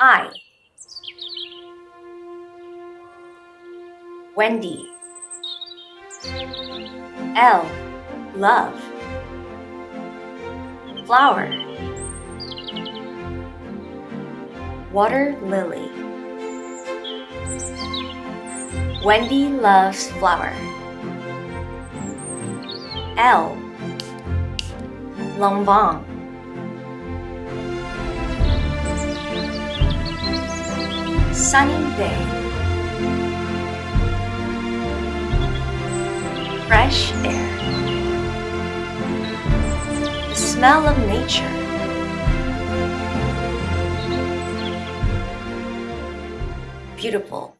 I. Wendy. L. Love. Flower. Water lily. Wendy loves flower. L. Long Sunny day. Fresh air. The smell of nature. Beautiful